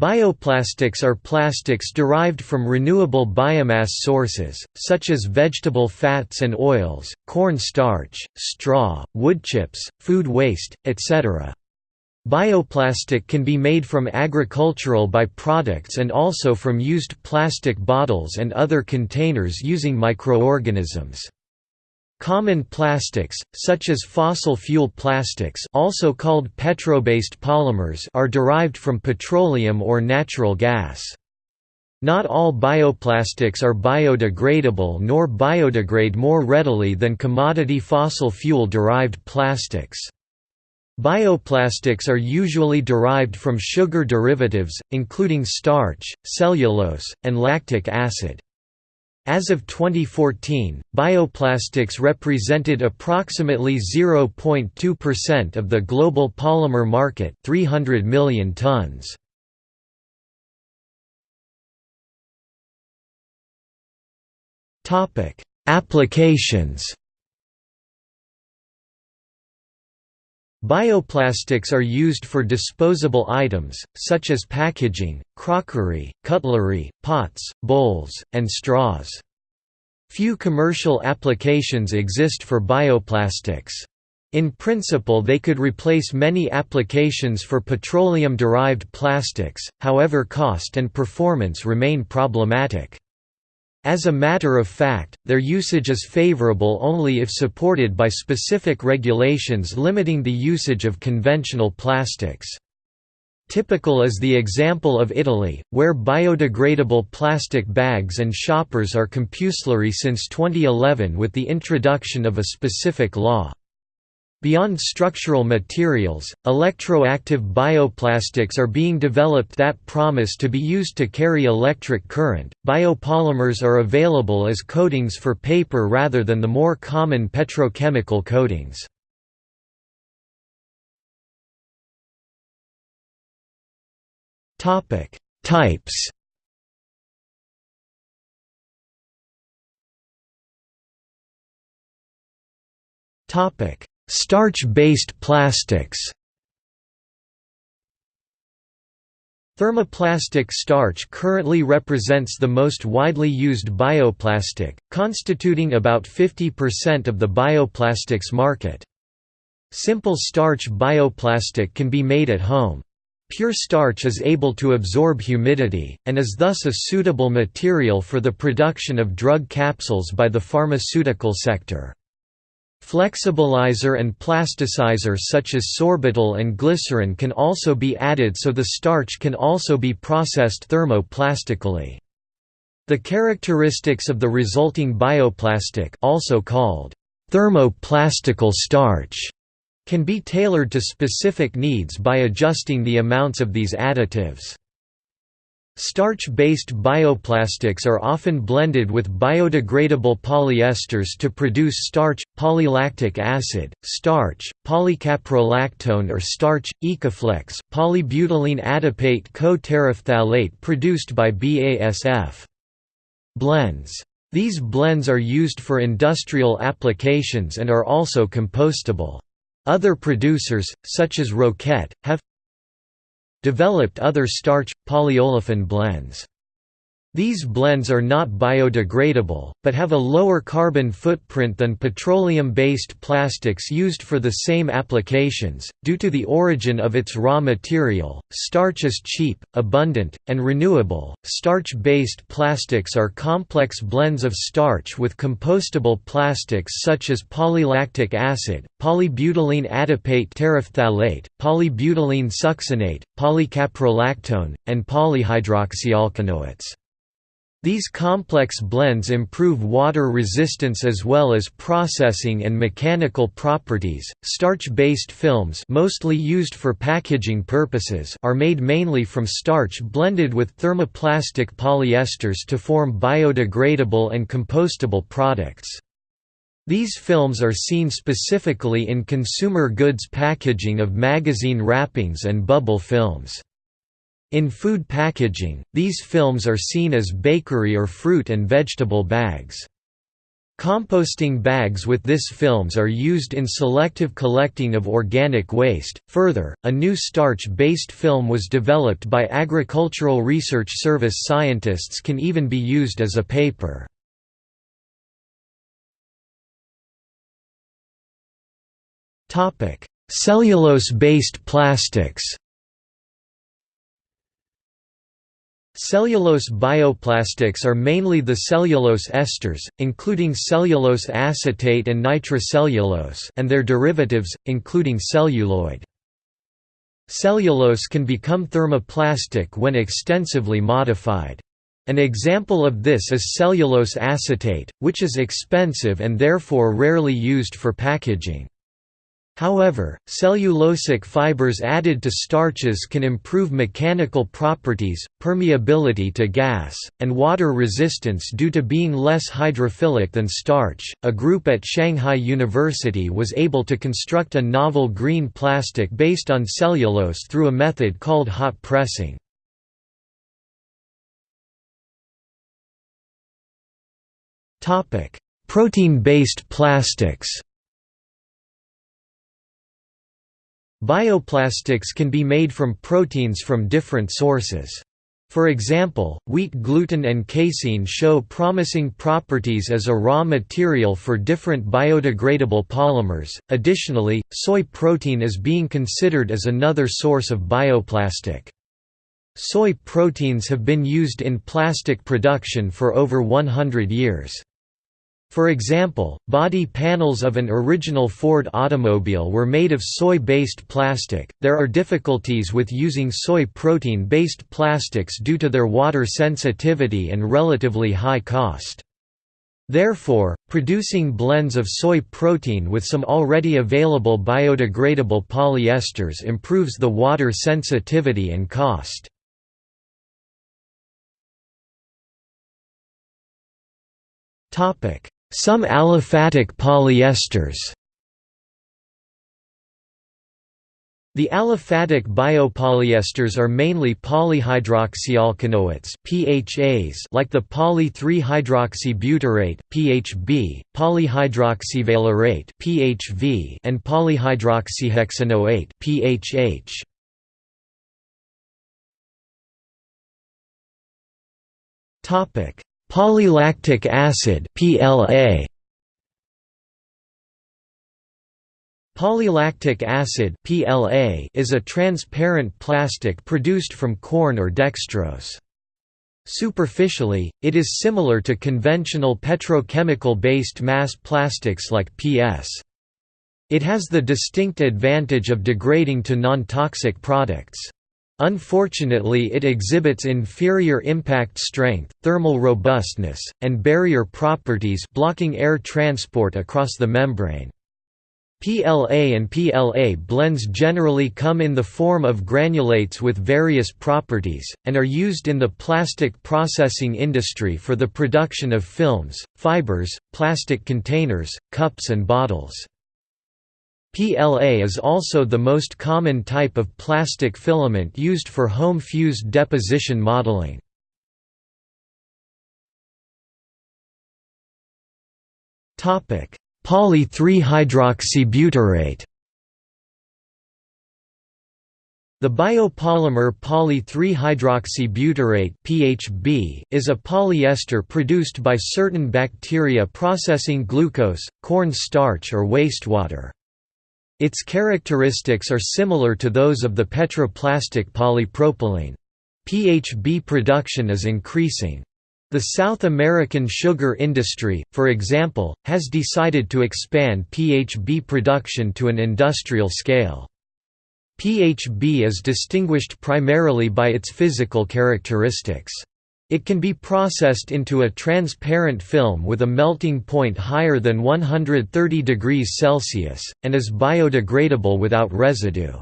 Bioplastics are plastics derived from renewable biomass sources, such as vegetable fats and oils, corn starch, straw, wood chips, food waste, etc. Bioplastic can be made from agricultural byproducts and also from used plastic bottles and other containers using microorganisms. Common plastics, such as fossil fuel plastics also called petrobased polymers are derived from petroleum or natural gas. Not all bioplastics are biodegradable nor biodegrade more readily than commodity fossil fuel-derived plastics. Bioplastics are usually derived from sugar derivatives, including starch, cellulose, and lactic acid. As of 2014, bioplastics represented approximately 0.2% of the global polymer market 300 million tons. Topic: Applications Bioplastics are used for disposable items, such as packaging, crockery, cutlery, pots, bowls, and straws. Few commercial applications exist for bioplastics. In principle they could replace many applications for petroleum-derived plastics, however cost and performance remain problematic. As a matter of fact, their usage is favorable only if supported by specific regulations limiting the usage of conventional plastics. Typical is the example of Italy, where biodegradable plastic bags and shoppers are compulsory since 2011 with the introduction of a specific law. Beyond structural materials, electroactive bioplastics are being developed that promise to be used to carry electric current. Biopolymers are available as coatings for paper rather than the more common petrochemical coatings. Topic: Types. Topic: Starch-based plastics Thermoplastic starch currently represents the most widely used bioplastic, constituting about 50% of the bioplastics market. Simple starch bioplastic can be made at home. Pure starch is able to absorb humidity, and is thus a suitable material for the production of drug capsules by the pharmaceutical sector. Flexibilizer and plasticizer such as sorbitol and glycerin can also be added so the starch can also be processed thermoplastically. The characteristics of the resulting bioplastic also called thermoplastical starch can be tailored to specific needs by adjusting the amounts of these additives. Starch-based bioplastics are often blended with biodegradable polyesters to produce starch, polylactic acid, starch, polycaprolactone or starch, Ecoflex, polybutylene adipate co-terephthalate produced by BASF. Blends. These blends are used for industrial applications and are also compostable. Other producers, such as Roquette, have developed other starch, polyolefin blends. These blends are not biodegradable, but have a lower carbon footprint than petroleum-based plastics used for the same applications. Due to the origin of its raw material, starch is cheap, abundant, and renewable. Starch-based plastics are complex blends of starch with compostable plastics such as polylactic acid, polybutylene adipate terephthalate, polybutylene succinate, polycaprolactone, and polyhydroxyalkanoates. These complex blends improve water resistance as well as processing and mechanical properties. Starch-based films, mostly used for packaging purposes, are made mainly from starch blended with thermoplastic polyesters to form biodegradable and compostable products. These films are seen specifically in consumer goods packaging of magazine wrappings and bubble films. In food packaging, these films are seen as bakery or fruit and vegetable bags. Composting bags with this films are used in selective collecting of organic waste. Further, a new starch-based film was developed by Agricultural Research Service scientists can even be used as a paper. Topic: Cellulose-based plastics. Cellulose bioplastics are mainly the cellulose esters, including cellulose acetate and nitrocellulose and their derivatives, including celluloid. Cellulose can become thermoplastic when extensively modified. An example of this is cellulose acetate, which is expensive and therefore rarely used for packaging. However, cellulosic fibers added to starches can improve mechanical properties, permeability to gas, and water resistance due to being less hydrophilic than starch. A group at Shanghai University was able to construct a novel green plastic based on cellulose through a method called hot pressing. Topic: Protein-based plastics. Bioplastics can be made from proteins from different sources. For example, wheat gluten and casein show promising properties as a raw material for different biodegradable polymers. Additionally, soy protein is being considered as another source of bioplastic. Soy proteins have been used in plastic production for over 100 years. For example, body panels of an original Ford automobile were made of soy-based plastic. There are difficulties with using soy protein-based plastics due to their water sensitivity and relatively high cost. Therefore, producing blends of soy protein with some already available biodegradable polyesters improves the water sensitivity and cost. Topic: some aliphatic polyesters The aliphatic biopolyesters are mainly polyhydroxyalkanoates (PHAs) like the poly-3-hydroxybutyrate (PHB), polyhydroxyvalerate (PHV), and polyhydroxyhexanoate (PHH). Topic: Polylactic acid PLA Polylactic acid PLA is a transparent plastic produced from corn or dextrose. Superficially, it is similar to conventional petrochemical-based mass plastics like PS. It has the distinct advantage of degrading to non-toxic products. Unfortunately it exhibits inferior impact strength, thermal robustness, and barrier properties blocking air transport across the membrane. PLA and PLA blends generally come in the form of granulates with various properties, and are used in the plastic processing industry for the production of films, fibers, plastic containers, cups and bottles. PLA is also the most common type of plastic filament used for home fused deposition modeling. Poly-3-hydroxybutyrate The biopolymer poly-3-hydroxybutyrate (PHB) is a polyester produced by certain bacteria processing glucose, corn starch or wastewater. Its characteristics are similar to those of the petroplastic polypropylene. PHB production is increasing. The South American sugar industry, for example, has decided to expand PHB production to an industrial scale. PHB is distinguished primarily by its physical characteristics. It can be processed into a transparent film with a melting point higher than 130 degrees Celsius, and is biodegradable without residue.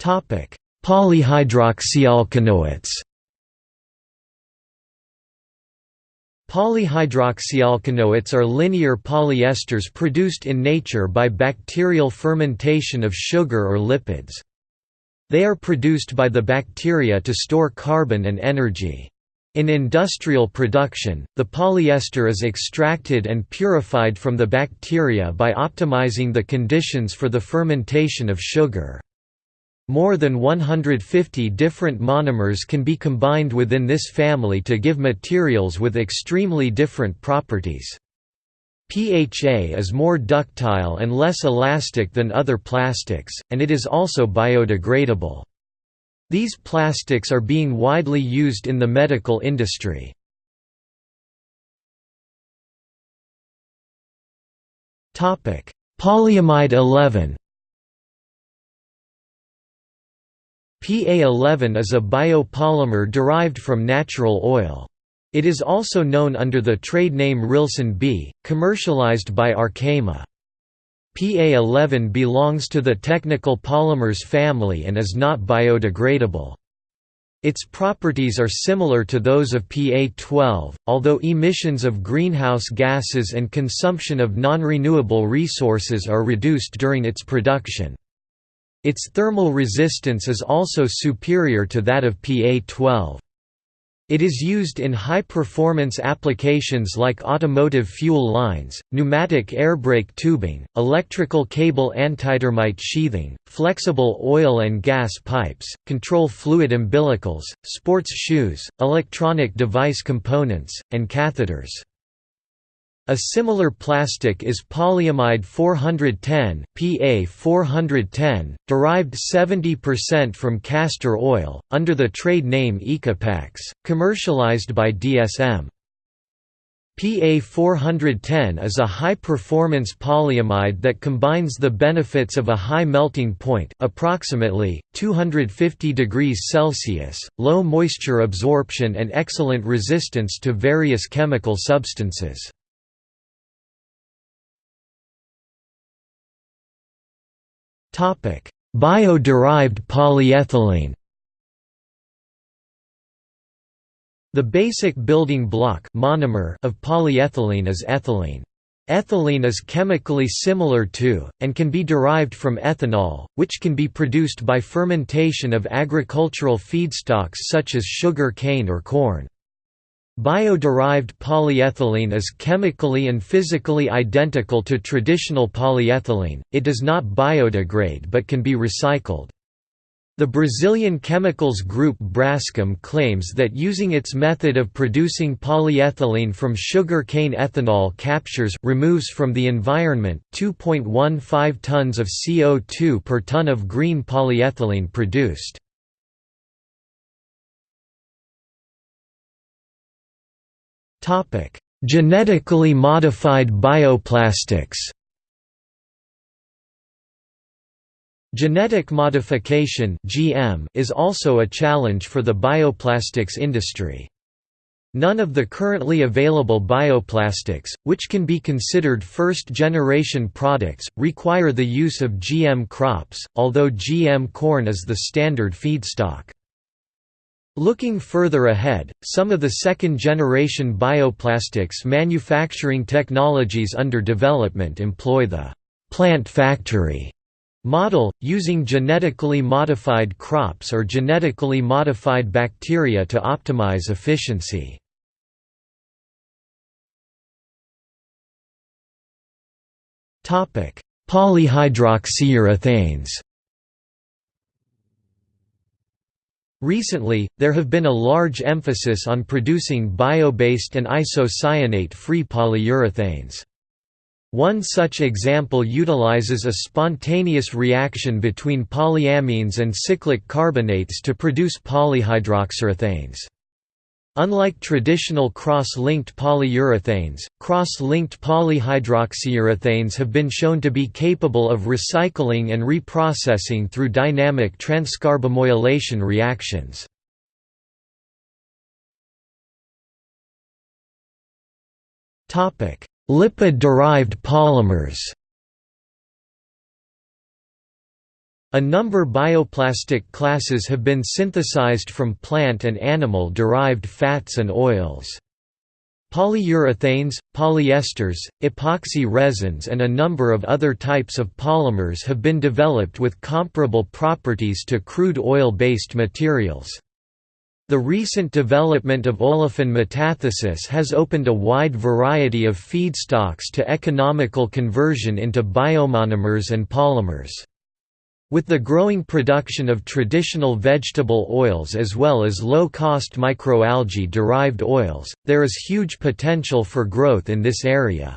Polyhydroxyalkanoates Polyhydroxyalkanoates are linear polyesters produced in nature by bacterial fermentation of sugar or lipids. They are produced by the bacteria to store carbon and energy. In industrial production, the polyester is extracted and purified from the bacteria by optimizing the conditions for the fermentation of sugar. More than 150 different monomers can be combined within this family to give materials with extremely different properties. PHA is more ductile and less elastic than other plastics, and it is also biodegradable. These plastics are being widely used in the medical industry. Polyamide 11 PA11 is a biopolymer derived from natural oil. It is also known under the trade name Rilsan B, commercialized by Arkema. PA11 belongs to the technical polymers family and is not biodegradable. Its properties are similar to those of PA12, although emissions of greenhouse gases and consumption of non-renewable resources are reduced during its production. Its thermal resistance is also superior to that of PA12. It is used in high-performance applications like automotive fuel lines, pneumatic airbrake tubing, electrical cable antitermite sheathing, flexible oil and gas pipes, control fluid umbilicals, sports shoes, electronic device components, and catheters. A similar plastic is polyamide 410 PA 410, derived 70% from castor oil, under the trade name EcoPaXX, commercialized by DSM. PA 410 is a high-performance polyamide that combines the benefits of a high melting point approximately, 250 degrees Celsius, low moisture absorption and excellent resistance to various chemical substances. Bio-derived polyethylene The basic building block monomer of polyethylene is ethylene. Ethylene is chemically similar to, and can be derived from ethanol, which can be produced by fermentation of agricultural feedstocks such as sugar cane or corn. Bio-derived polyethylene is chemically and physically identical to traditional polyethylene, it does not biodegrade but can be recycled. The Brazilian chemicals group Braskem claims that using its method of producing polyethylene from sugar cane ethanol captures removes from the environment 2.15 tons of CO2 per ton of green polyethylene produced. Genetically modified bioplastics Genetic modification (GM) is also a challenge for the bioplastics industry. None of the currently available bioplastics, which can be considered first-generation products, require the use of GM crops, although GM corn is the standard feedstock. Looking further ahead, some of the second-generation bioplastics manufacturing technologies under development employ the «plant factory» model, using genetically modified crops or genetically modified bacteria to optimize efficiency. Polyhydroxyurethanes Recently, there have been a large emphasis on producing bio-based and isocyanate-free polyurethanes. One such example utilizes a spontaneous reaction between polyamines and cyclic carbonates to produce polyhydroxyurethanes. Unlike traditional cross-linked polyurethanes, cross-linked polyhydroxyurethanes have been shown to be capable of recycling and reprocessing through dynamic transcarbamylation reactions. Lipid-derived polymers A number bioplastic classes have been synthesized from plant and animal-derived fats and oils. Polyurethanes, polyesters, epoxy resins and a number of other types of polymers have been developed with comparable properties to crude oil-based materials. The recent development of olefin metathesis has opened a wide variety of feedstocks to economical conversion into biomonomers and polymers. With the growing production of traditional vegetable oils as well as low-cost microalgae-derived oils, there is huge potential for growth in this area.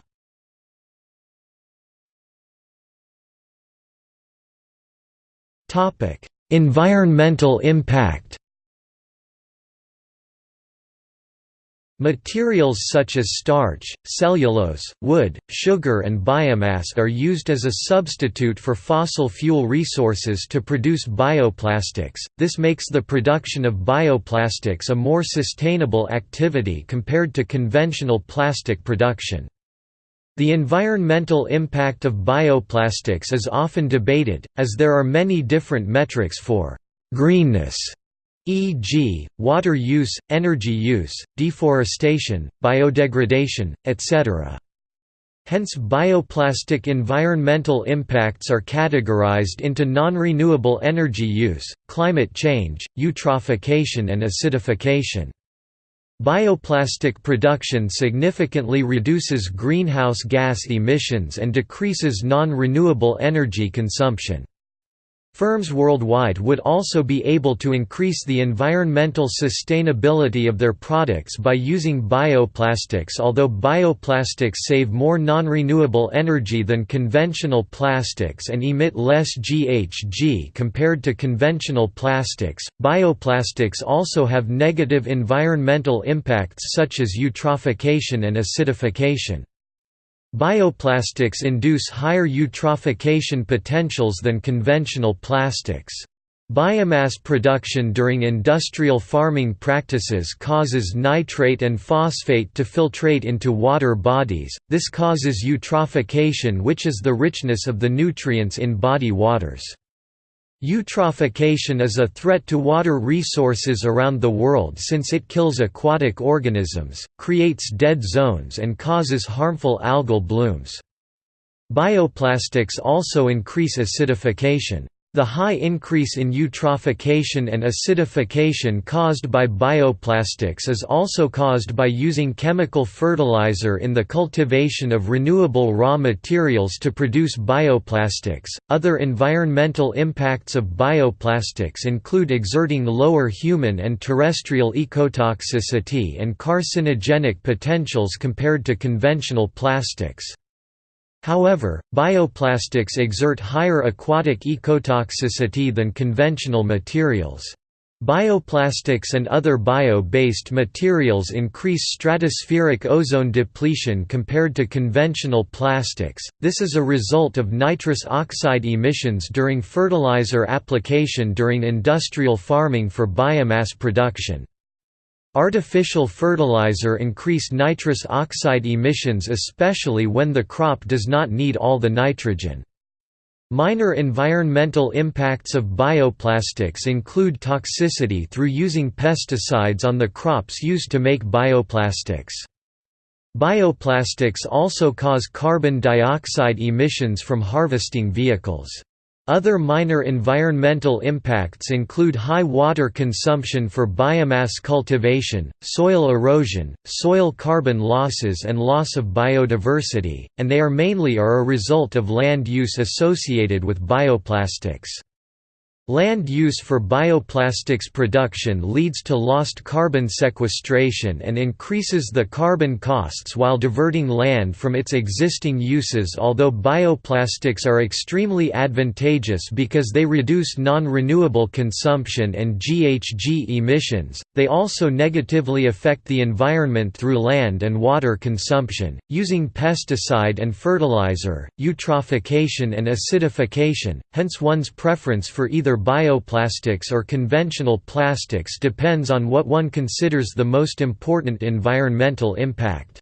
environmental impact Materials such as starch, cellulose, wood, sugar and biomass are used as a substitute for fossil fuel resources to produce bioplastics. This makes the production of bioplastics a more sustainable activity compared to conventional plastic production. The environmental impact of bioplastics is often debated, as there are many different metrics for greenness e.g., water use, energy use, deforestation, biodegradation, etc. Hence bioplastic environmental impacts are categorized into non-renewable energy use, climate change, eutrophication and acidification. Bioplastic production significantly reduces greenhouse gas emissions and decreases non-renewable energy consumption. Firms worldwide would also be able to increase the environmental sustainability of their products by using bioplastics although bioplastics save more non-renewable energy than conventional plastics and emit less GHG compared to conventional plastics. Bioplastics also have negative environmental impacts such as eutrophication and acidification. Bioplastics induce higher eutrophication potentials than conventional plastics. Biomass production during industrial farming practices causes nitrate and phosphate to filtrate into water bodies, this causes eutrophication which is the richness of the nutrients in body waters. Eutrophication is a threat to water resources around the world since it kills aquatic organisms, creates dead zones and causes harmful algal blooms. Bioplastics also increase acidification. The high increase in eutrophication and acidification caused by bioplastics is also caused by using chemical fertilizer in the cultivation of renewable raw materials to produce bioplastics. Other environmental impacts of bioplastics include exerting lower human and terrestrial ecotoxicity and carcinogenic potentials compared to conventional plastics. However, bioplastics exert higher aquatic ecotoxicity than conventional materials. Bioplastics and other bio-based materials increase stratospheric ozone depletion compared to conventional plastics. This is a result of nitrous oxide emissions during fertilizer application during industrial farming for biomass production. Artificial fertilizer increase nitrous oxide emissions especially when the crop does not need all the nitrogen. Minor environmental impacts of bioplastics include toxicity through using pesticides on the crops used to make bioplastics. Bioplastics also cause carbon dioxide emissions from harvesting vehicles. Other minor environmental impacts include high water consumption for biomass cultivation, soil erosion, soil carbon losses and loss of biodiversity, and they are mainly are a result of land use associated with bioplastics. Land use for bioplastics production leads to lost carbon sequestration and increases the carbon costs while diverting land from its existing uses although bioplastics are extremely advantageous because they reduce non-renewable consumption and GHG emissions, they also negatively affect the environment through land and water consumption, using pesticide and fertilizer, eutrophication and acidification, hence one's preference for bioplastics or conventional plastics depends on what one considers the most important environmental impact.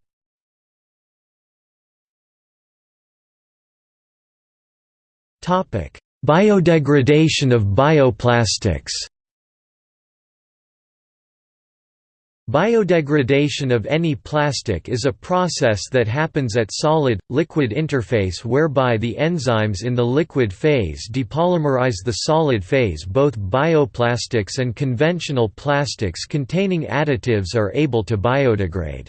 Biodegradation of bioplastics Biodegradation of any plastic is a process that happens at solid-liquid interface whereby the enzymes in the liquid phase depolymerize the solid phase both bioplastics and conventional plastics containing additives are able to biodegrade.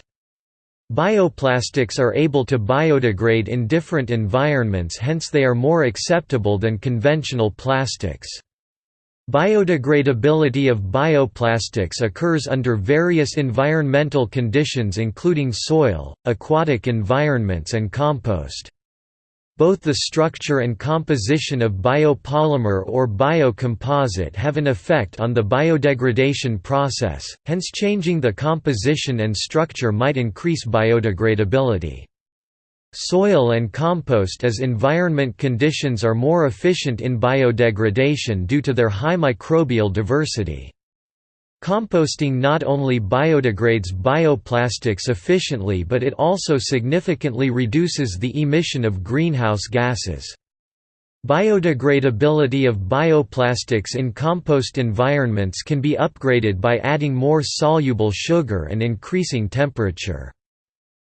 Bioplastics are able to biodegrade in different environments hence they are more acceptable than conventional plastics. Biodegradability of bioplastics occurs under various environmental conditions including soil, aquatic environments and compost. Both the structure and composition of biopolymer or biocomposite have an effect on the biodegradation process, hence changing the composition and structure might increase biodegradability. Soil and compost as environment conditions are more efficient in biodegradation due to their high microbial diversity. Composting not only biodegrades bioplastics efficiently but it also significantly reduces the emission of greenhouse gases. Biodegradability of bioplastics in compost environments can be upgraded by adding more soluble sugar and increasing temperature.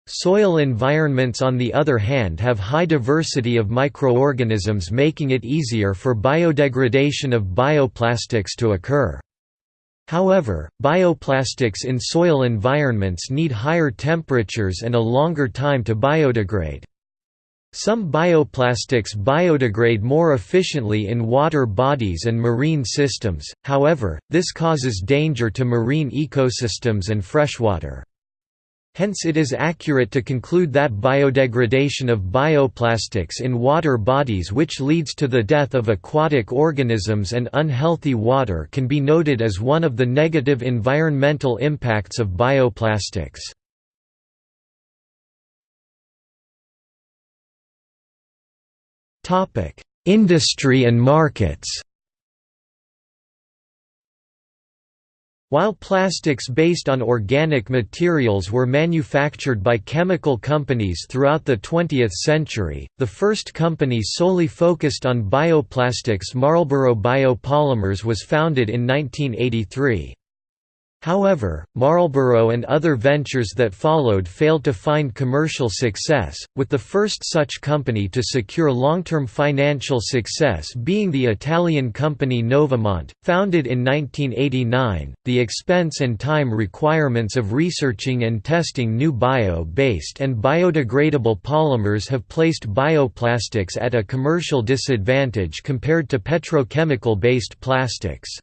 Soil environments on the other hand have high diversity of microorganisms making it easier for biodegradation of bioplastics to occur. However, bioplastics in soil environments need higher temperatures and a longer time to biodegrade. Some bioplastics biodegrade more efficiently in water bodies and marine systems, however, this causes danger to marine ecosystems and freshwater. Hence it is accurate to conclude that biodegradation of bioplastics in water bodies which leads to the death of aquatic organisms and unhealthy water can be noted as one of the negative environmental impacts of bioplastics. Industry and markets While plastics based on organic materials were manufactured by chemical companies throughout the 20th century, the first company solely focused on bioplastics Marlborough Biopolymers was founded in 1983. However, Marlborough and other ventures that followed failed to find commercial success, with the first such company to secure long-term financial success being the Italian company Novamont, founded in 1989. The expense and time requirements of researching and testing new bio-based and biodegradable polymers have placed bioplastics at a commercial disadvantage compared to petrochemical-based plastics.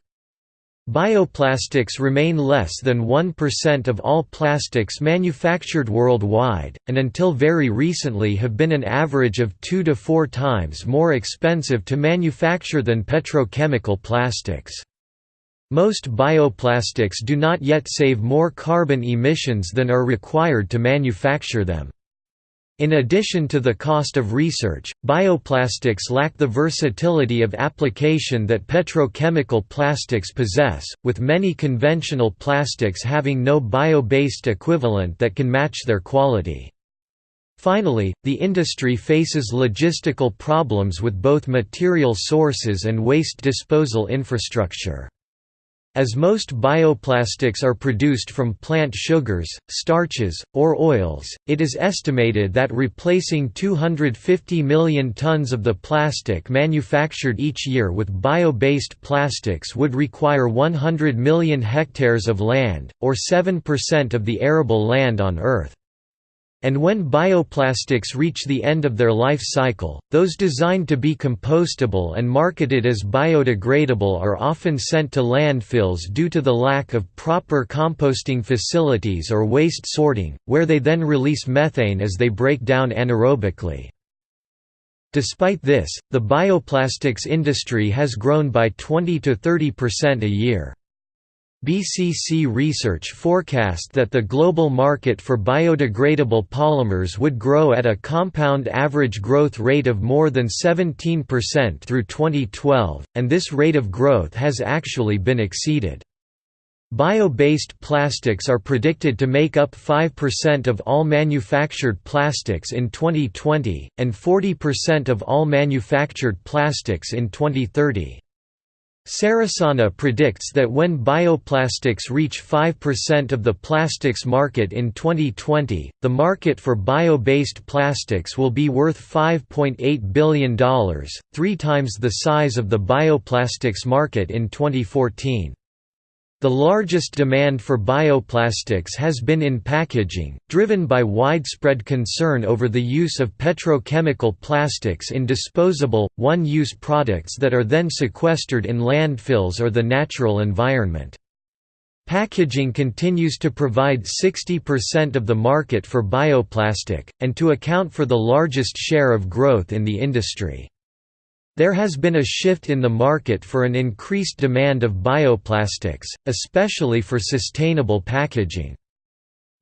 Bioplastics remain less than 1% of all plastics manufactured worldwide, and until very recently have been an average of 2 to 4 times more expensive to manufacture than petrochemical plastics. Most bioplastics do not yet save more carbon emissions than are required to manufacture them. In addition to the cost of research, bioplastics lack the versatility of application that petrochemical plastics possess, with many conventional plastics having no bio-based equivalent that can match their quality. Finally, the industry faces logistical problems with both material sources and waste disposal infrastructure. As most bioplastics are produced from plant sugars, starches, or oils, it is estimated that replacing 250 million tons of the plastic manufactured each year with bio-based plastics would require 100 million hectares of land, or 7% of the arable land on Earth. And when bioplastics reach the end of their life cycle, those designed to be compostable and marketed as biodegradable are often sent to landfills due to the lack of proper composting facilities or waste sorting, where they then release methane as they break down anaerobically. Despite this, the bioplastics industry has grown by 20 to 30% a year. BCC Research forecast that the global market for biodegradable polymers would grow at a compound average growth rate of more than 17% through 2012, and this rate of growth has actually been exceeded. Bio-based plastics are predicted to make up 5% of all manufactured plastics in 2020, and 40% of all manufactured plastics in 2030. Ceresana predicts that when bioplastics reach 5% of the plastics market in 2020, the market for bio-based plastics will be worth $5.8 billion, three times the size of the bioplastics market in 2014. The largest demand for bioplastics has been in packaging, driven by widespread concern over the use of petrochemical plastics in disposable, one-use products that are then sequestered in landfills or the natural environment. Packaging continues to provide 60% of the market for bioplastic, and to account for the largest share of growth in the industry. There has been a shift in the market for an increased demand of bioplastics, especially for sustainable packaging.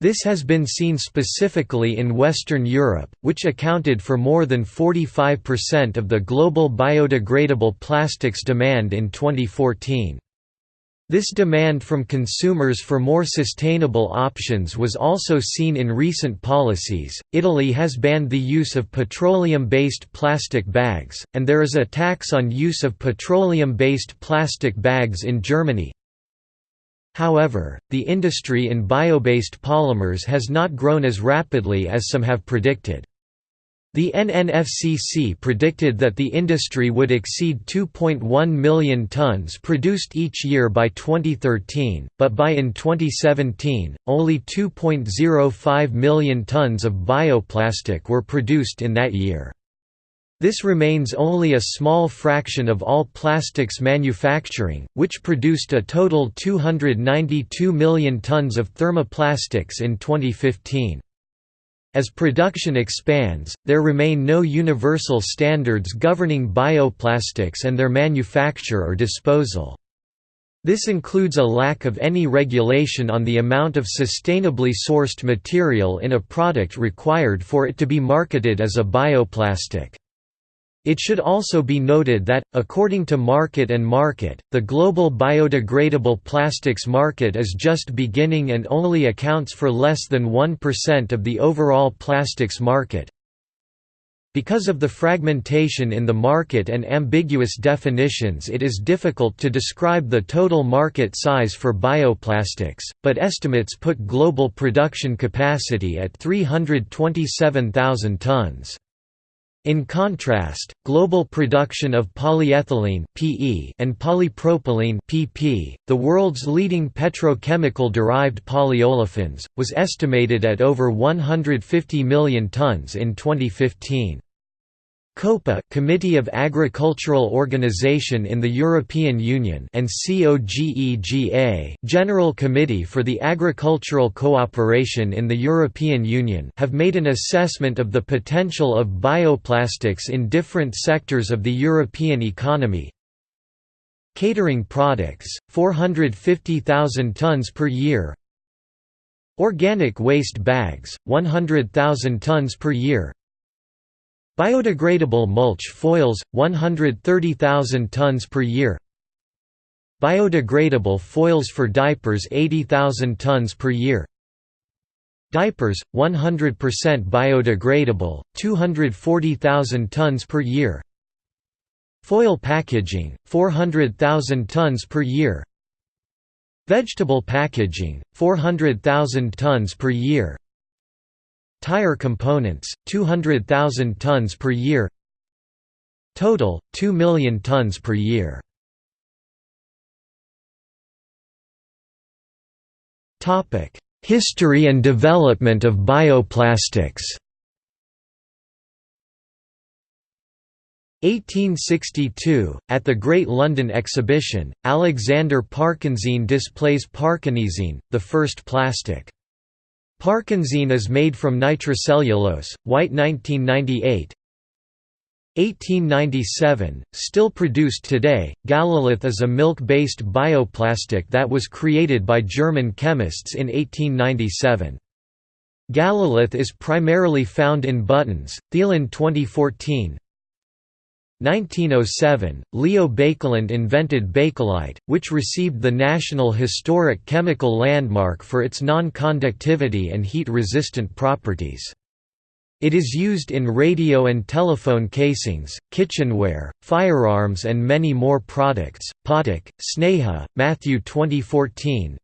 This has been seen specifically in Western Europe, which accounted for more than 45% of the global biodegradable plastics demand in 2014. This demand from consumers for more sustainable options was also seen in recent policies. Italy has banned the use of petroleum based plastic bags, and there is a tax on use of petroleum based plastic bags in Germany. However, the industry in bio based polymers has not grown as rapidly as some have predicted. The NNFCC predicted that the industry would exceed 2.1 million tons produced each year by 2013, but by in 2017, only 2.05 million tons of bioplastic were produced in that year. This remains only a small fraction of all plastics manufacturing, which produced a total 292 million tons of thermoplastics in 2015. As production expands, there remain no universal standards governing bioplastics and their manufacture or disposal. This includes a lack of any regulation on the amount of sustainably sourced material in a product required for it to be marketed as a bioplastic. It should also be noted that, according to Market and Market, the global biodegradable plastics market is just beginning and only accounts for less than 1% of the overall plastics market. Because of the fragmentation in the market and ambiguous definitions it is difficult to describe the total market size for bioplastics, but estimates put global production capacity at 327,000 tons. In contrast, global production of polyethylene (PE) and polypropylene (PP), the world's leading petrochemical-derived polyolefins, was estimated at over 150 million tons in 2015. COPA Committee of Agricultural Organization in the European Union and COGEGA General Committee for the Agricultural Cooperation in the European Union have made an assessment of the potential of bioplastics in different sectors of the European economy. Catering products, 450,000 tons per year Organic waste bags, 100,000 tons per year Biodegradable mulch foils, 130,000 tons per year. Biodegradable foils for diapers 80,000 tons per year. Diapers, 100% biodegradable, 240,000 tons per year. Foil packaging, 400,000 tons per year. Vegetable packaging, 400,000 tons per year Tire components, 200,000 tons per year. Total, 2 million tons per year. History and development of bioplastics. 1862, at the Great London Exhibition, Alexander Parkensine displays Parkesine, the first plastic. Parkesine is made from nitrocellulose, white 1998 1897, still produced today, Galalith is a milk-based bioplastic that was created by German chemists in 1897. Galalith is primarily found in buttons, Thielen 2014 1907, Leo Baekeland invented Bakelite, which received the National Historic Chemical Landmark for its non-conductivity and heat-resistant properties. It is used in radio and telephone casings, kitchenware, firearms and many more products. Patak, Sneha, Matthew 2014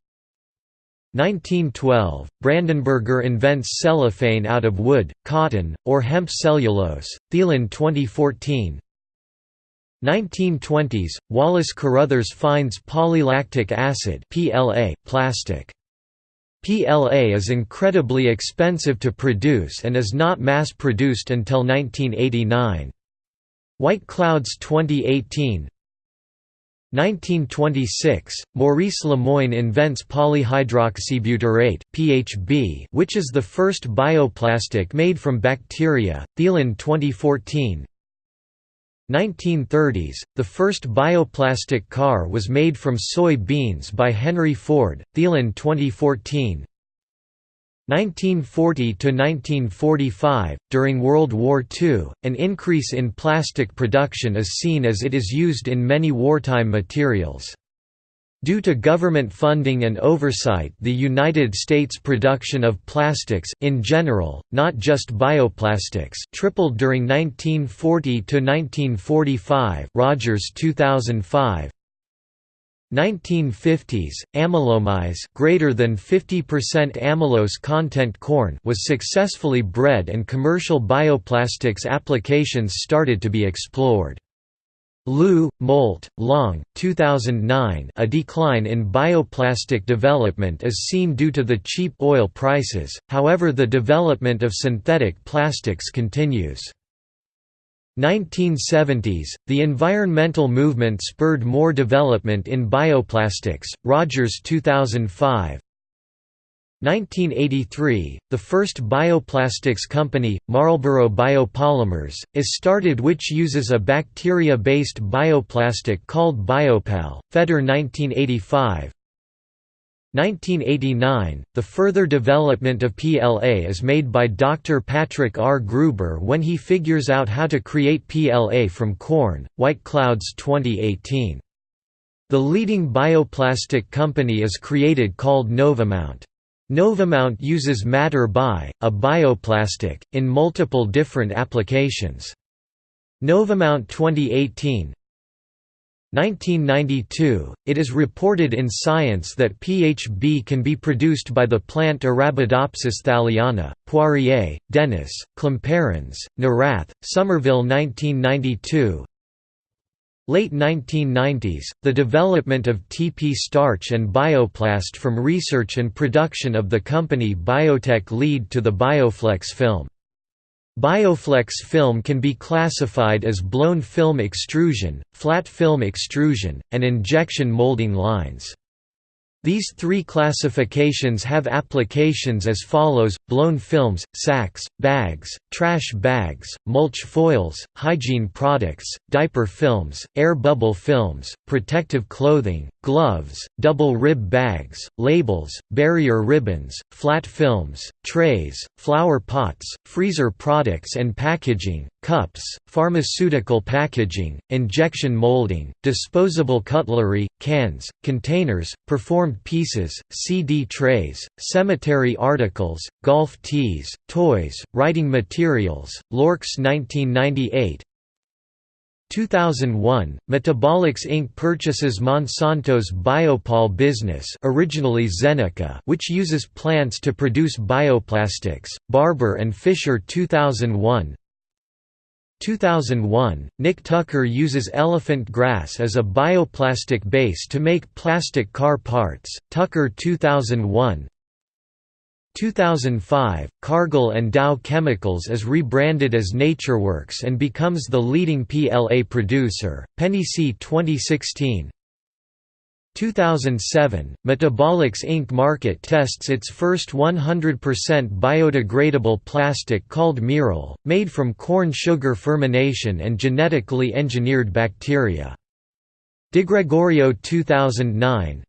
1912, Brandenberger invents cellophane out of wood, cotton, or hemp cellulose, Thielen 2014 1920s, Wallace Carothers finds polylactic acid PLA, plastic. PLA is incredibly expensive to produce and is not mass-produced until 1989. White Clouds 2018 1926, Maurice Lemoigne invents polyhydroxybutyrate (PHB), which is the first bioplastic made from bacteria. Thielen 2014. 1930s, the first bioplastic car was made from soy beans by Henry Ford, Thielen 2014 1940–1945, during World War II, an increase in plastic production is seen as it is used in many wartime materials. Due to government funding and oversight the United States production of plastics, in general, not just bioplastics tripled during 1940 to 1945. Rogers 2005, 1950s, amylomaize greater than 50% amylose content corn was successfully bred and commercial bioplastics applications started to be explored. Liu, Molt, Long, 2009 A decline in bioplastic development is seen due to the cheap oil prices, however the development of synthetic plastics continues. 1970s, the environmental movement spurred more development in bioplastics, Rogers 2005 1983, the first bioplastics company, Marlborough Biopolymers, is started which uses a bacteria-based bioplastic called Biopol, Feder 1985 1989, the further development of PLA is made by Dr. Patrick R. Gruber when he figures out how to create PLA from corn, White Clouds 2018. The leading bioplastic company is created called Novamont. Novamont uses Mater-Bi, a bioplastic, in multiple different applications. Novamont 2018 1992, it is reported in Science that PHB can be produced by the plant Arabidopsis thaliana. Poirier, Dennis, Klomparens, Nawrath, Somerville 1992 Late 1990s, the development of TP starch and bioplast from research and production of the company Biotec lead to the Bioflex film. Bioflex film can be classified as blown film extrusion, flat film extrusion, and injection molding lines. These three classifications have applications as follows, blown films, sacks, bags, trash bags, mulch foils, hygiene products, diaper films, air bubble films, protective clothing, gloves, double rib bags, labels, barrier ribbons, flat films, trays, flower pots, freezer products and packaging, cups, pharmaceutical packaging, injection molding, disposable cutlery, cans, containers, performed pieces, CD trays, cemetery articles, golf tees, toys, writing materials, Lorx 1998 2001, Metabolix Inc. purchases Monsanto's Biopol business originally Zeneca which uses plants to produce bioplastics, Barber and Fisher 2001 2001, Nick Tucker uses elephant grass as a bioplastic base to make plastic car parts, Tucker 2001 2005, Cargill and Dow Chemicals is rebranded as NatureWorks and becomes the leading PLA producer, Penny C 2016 2007, Metabolix Inc. market tests its first 100% biodegradable plastic called Mirel, made from corn sugar fermentation and genetically engineered bacteria. DeGregorio 2009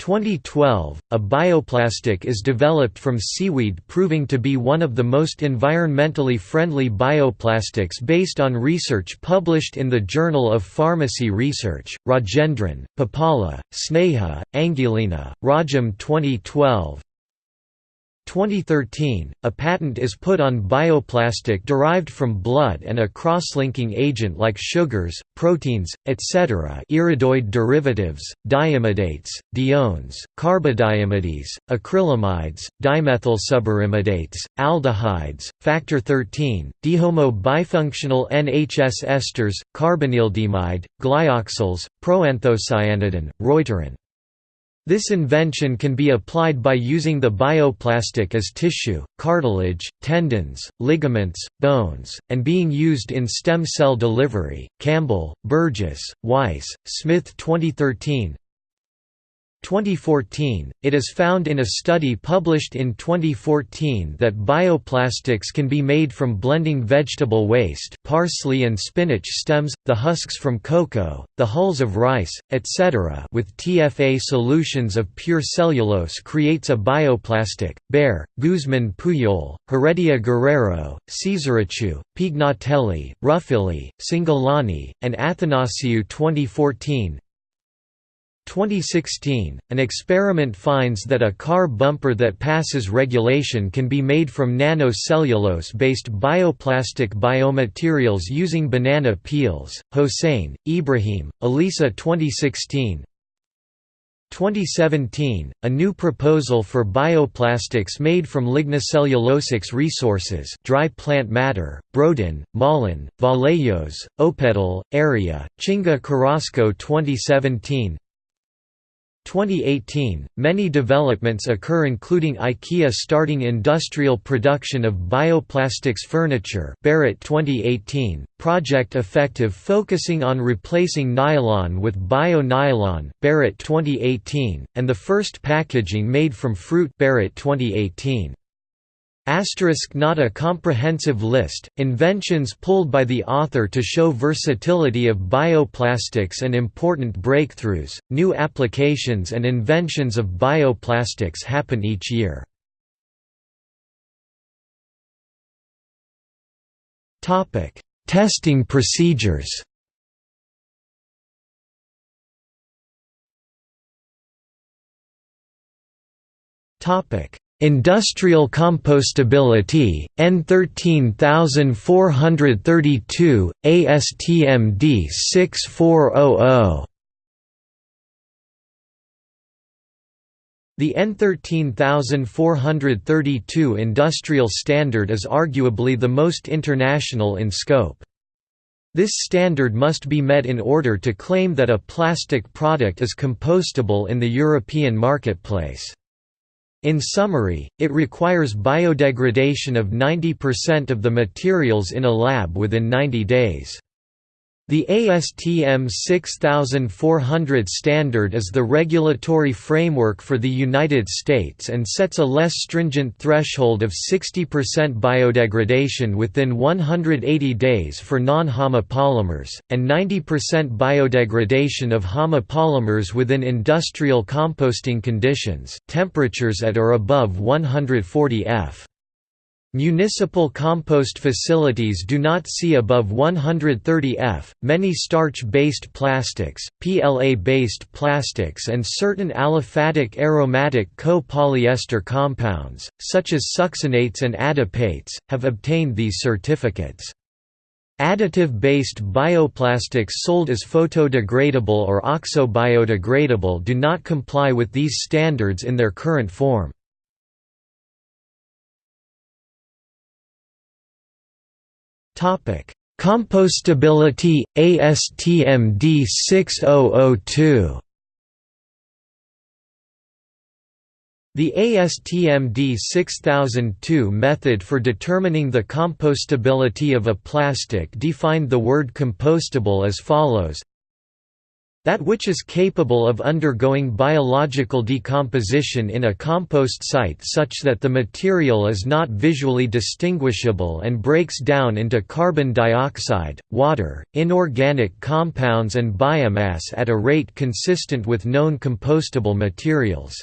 2012, a bioplastic is developed from seaweed proving to be one of the most environmentally friendly bioplastics based on research published in the Journal of Pharmacy Research, Rajendran, Papala, Sneha, Angulina, Rajam 2012 2013, a patent is put on bioplastic derived from blood and a cross-linking agent like sugars, proteins, etc. iridoid derivatives, diimidates, diones, carbodiimides, acrylamides, dimethylsuberimidates, aldehydes, factor 13, dihomo bifunctional NHS esters, carbonyldiimide, glyoxyls, proanthocyanidin, reuterin. This invention can be applied by using the bioplastic as tissue, cartilage, tendons, ligaments, bones, and being used in stem cell delivery. Campbell, Burgess, Weiss, Smith 2013 2014, it is found in a study published in 2014 that bioplastics can be made from blending vegetable waste parsley and spinach stems, the husks from cocoa, the hulls of rice, etc. with TFA solutions of pure cellulose creates a bioplastic. Baer, Guzman Puyol, Heredia Guerrero, Ceseracciu, Pignatelli, Ruffilli, Cingolani, and Athanasiou 2014 2016, an experiment finds that a car bumper that passes regulation can be made from nanocellulose-based bioplastic biomaterials using banana peels. Hossein, Ibrahim, Elisa 2016 2017, a new proposal for bioplastics made from lignocellulosics resources dry plant matter, Brodin, Malin, Vallejos, Opedal, Area, Chinga Carrasco 2017 2018, many developments occur including IKEA starting industrial production of bioplastics furniture Barrett 2018, Project Effective focusing on replacing nylon with bio-nylon Barrett 2018, and the first packaging made from fruit Barrett 2018. Asterisk not a comprehensive list, inventions pulled by the author to show versatility of bioplastics and important breakthroughs, new applications and inventions of bioplastics happen each year. Testing procedures Topic Industrial compostability, EN13432, ASTM D6400 The EN13432 industrial standard is arguably the most international in scope. This standard must be met in order to claim that a plastic product is compostable in the European marketplace. In summary, it requires biodegradation of 90% of the materials in a lab within 90 days. The ASTM 6400 standard is the regulatory framework for the United States and sets a less stringent threshold of 60% biodegradation within 180 days for non-homopolymers, and 90% biodegradation of homopolymers within industrial composting conditions temperatures at or above 140 F. Municipal compost facilities do not see above 130 F. Many starch-based plastics, PLA-based plastics and certain aliphatic aromatic co-polyester compounds, such as succinates and adipates, have obtained these certificates. Additive-based bioplastics sold as photodegradable or oxo-biodegradable do not comply with these standards in their current form. Compostability ASTM D6002. The ASTM D6002 method for determining the compostability of a plastic defined the word compostable as follows that which is capable of undergoing biological decomposition in a compost site such that the material is not visually distinguishable and breaks down into carbon dioxide, water, inorganic compounds and biomass at a rate consistent with known compostable materials.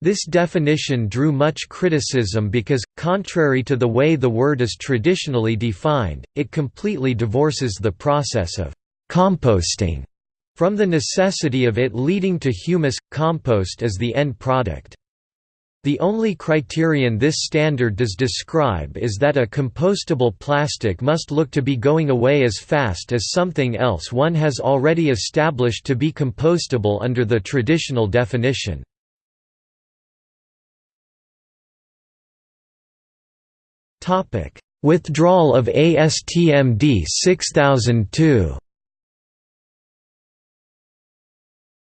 This definition drew much criticism because, contrary to the way the word is traditionally defined, it completely divorces the process of composting from the necessity of it leading to humus, compost as the end product. The only criterion this standard does describe is that a compostable plastic must look to be going away as fast as something else one has already established to be compostable under the traditional definition. Withdrawal of ASTM D6002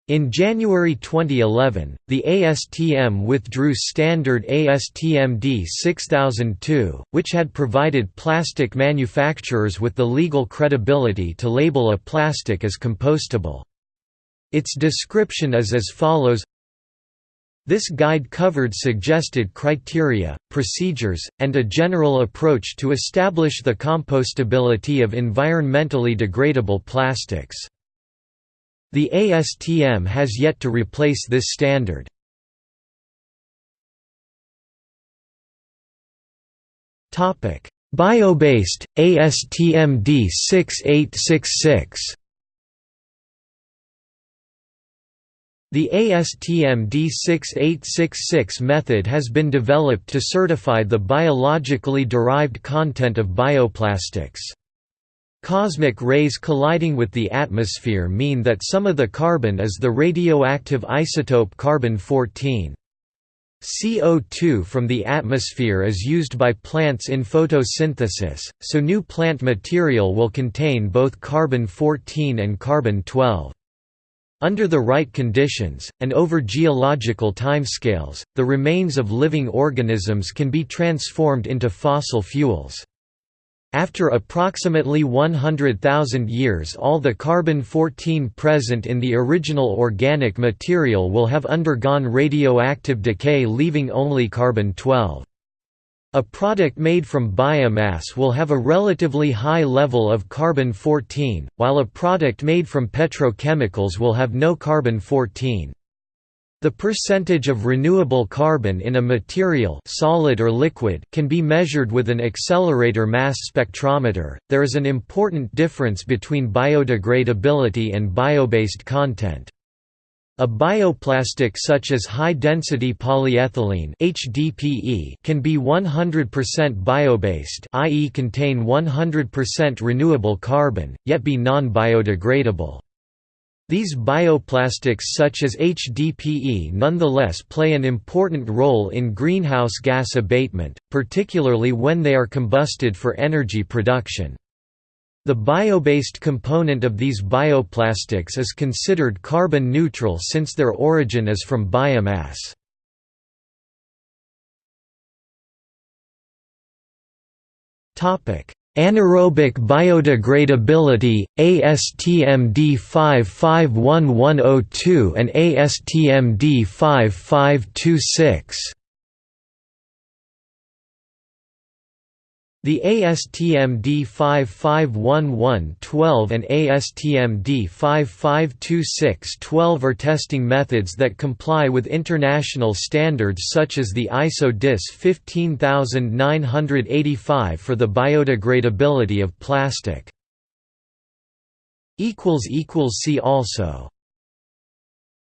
In January 2011, the ASTM withdrew standard ASTM D6002, which had provided plastic manufacturers with the legal credibility to label a plastic as compostable. Its description is as follows this guide covered suggested criteria, procedures, and a general approach to establish the compostability of environmentally degradable plastics. The ASTM has yet to replace this standard. Bio-based, ASTM D6866 The ASTM D6866 method has been developed to certify the biologically derived content of bioplastics. Cosmic rays colliding with the atmosphere mean that some of the carbon is the radioactive isotope carbon-14. CO2 from the atmosphere is used by plants in photosynthesis, so new plant material will contain both carbon-14 and carbon-12. Under the right conditions, and over geological timescales, the remains of living organisms can be transformed into fossil fuels. After approximately 100,000 years all the carbon-14 present in the original organic material will have undergone radioactive decay leaving only carbon-12. A product made from biomass will have a relatively high level of carbon-14, while a product made from petrochemicals will have no carbon-14. The percentage of renewable carbon in a material solid or liquid can be measured with an accelerator mass spectrometer. There is an important difference between biodegradability and bio-based content. A bioplastic such as high-density polyethylene HDPE can be 100% bio-based i.e. contain 100% renewable carbon, yet be non-biodegradable. These bioplastics such as HDPE nonetheless play an important role in greenhouse gas abatement, particularly when they are combusted for energy production. The bio-based component of these bioplastics is considered carbon neutral since their origin is from biomass. Topic: Anaerobic biodegradability, ASTM D551102 and ASTM D5526 The ASTM D5511-12 and ASTM D5526-12 are testing methods that comply with international standards such as the ISO DIS 15985 for the biodegradability of plastic. See also